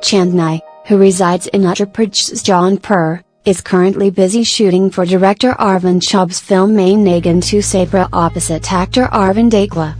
Chandni, who resides in Uttar Pradesh's Jaunpur, is currently busy shooting for director Arvind Chaub's film Main Nagan to Sapra opposite actor Arvind Akela.